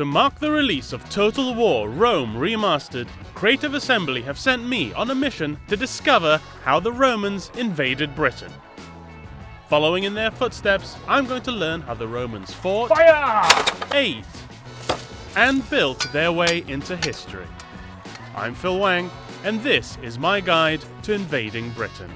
To mark the release of Total War Rome Remastered, Creative Assembly have sent me on a mission to discover how the Romans invaded Britain. Following in their footsteps, I'm going to learn how the Romans fought, Fire! ate, and built their way into history. I'm Phil Wang, and this is my guide to invading Britain.